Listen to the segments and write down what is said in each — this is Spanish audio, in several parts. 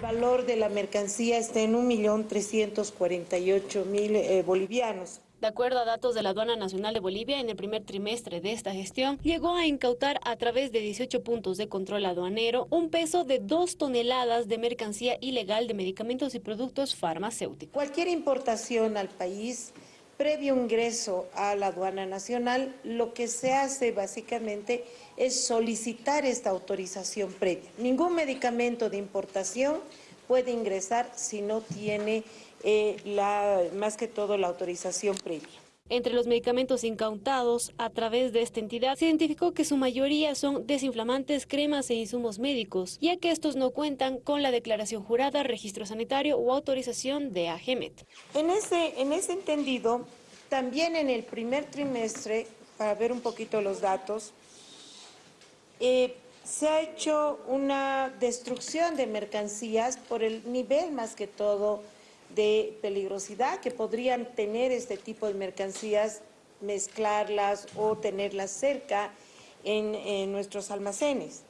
valor de la mercancía está en 1.348.000 eh, bolivianos. De acuerdo a datos de la Aduana Nacional de Bolivia, en el primer trimestre de esta gestión, llegó a incautar a través de 18 puntos de control aduanero un peso de 2 toneladas de mercancía ilegal de medicamentos y productos farmacéuticos. Cualquier importación al país previo ingreso a la aduana nacional, lo que se hace básicamente es solicitar esta autorización previa. Ningún medicamento de importación puede ingresar si no tiene eh, la, más que todo la autorización previa. Entre los medicamentos incautados a través de esta entidad se identificó que su mayoría son desinflamantes, cremas e insumos médicos, ya que estos no cuentan con la declaración jurada, registro sanitario o autorización de AGEMET. En ese, en ese entendido, también en el primer trimestre, para ver un poquito los datos, eh, se ha hecho una destrucción de mercancías por el nivel más que todo de peligrosidad que podrían tener este tipo de mercancías, mezclarlas o tenerlas cerca en, nuestros almacenes.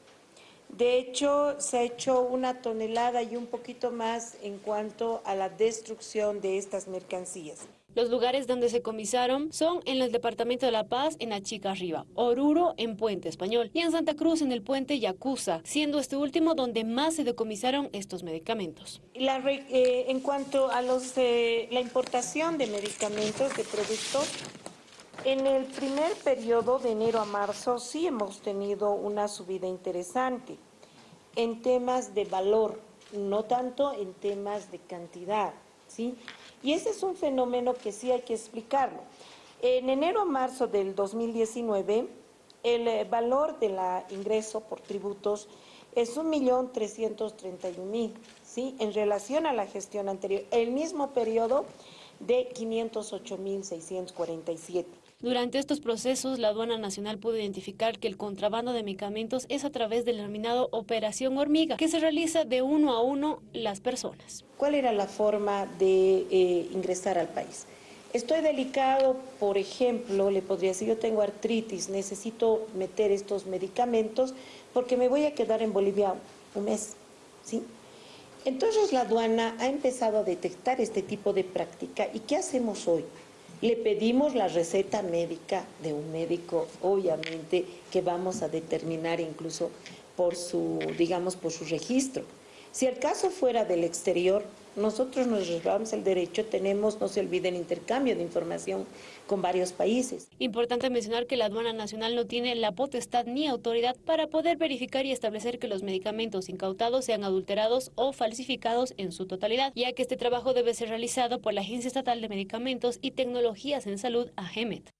De hecho, se ha hecho una tonelada y un poquito más en cuanto a la destrucción de estas mercancías. Los lugares donde se comisaron son en el departamento de La Paz, en Achica Arriba, Oruro, en Puente Español, y en Santa Cruz, en el puente Yacuza, siendo este último donde más se decomisaron estos medicamentos. Eh, en cuanto a los, la importación de medicamentos, de productos, en el primer periodo de enero a marzo sí hemos tenido una subida interesante en temas de valor, no tanto en temas de cantidad, ¿sí? Y ese es un fenómeno que sí hay que explicarlo. En enero a marzo del 2019, el eh, valor del ingreso por tributos es 1.331.000, ¿sí? En relación a la gestión anterior, el mismo periodo de 508.647. Durante estos procesos, la Aduana Nacional pudo identificar que el contrabando de medicamentos es a través del denominado Operación Hormiga, que se realiza de uno a uno las personas. ¿Cuál era la forma de eh, ingresar al país? Estoy delicado, por ejemplo, le podría decir, yo tengo artritis, necesito meter estos medicamentos porque me voy a quedar en Bolivia un mes, ¿sí? Entonces la aduana ha empezado a detectar este tipo de práctica. ¿Y qué hacemos hoy? Le pedimos la receta médica de un médico, obviamente, que vamos a determinar incluso por su, digamos, por su registro. Si el caso fuera del exterior, nosotros nos reservamos el derecho, tenemos, no se olviden, intercambio de información con varios países. Importante mencionar que la aduana nacional no tiene la potestad ni autoridad para poder verificar y establecer que los medicamentos incautados sean adulterados o falsificados en su totalidad, ya que este trabajo debe ser realizado por la Agencia Estatal de Medicamentos y Tecnologías en Salud, AGEMET.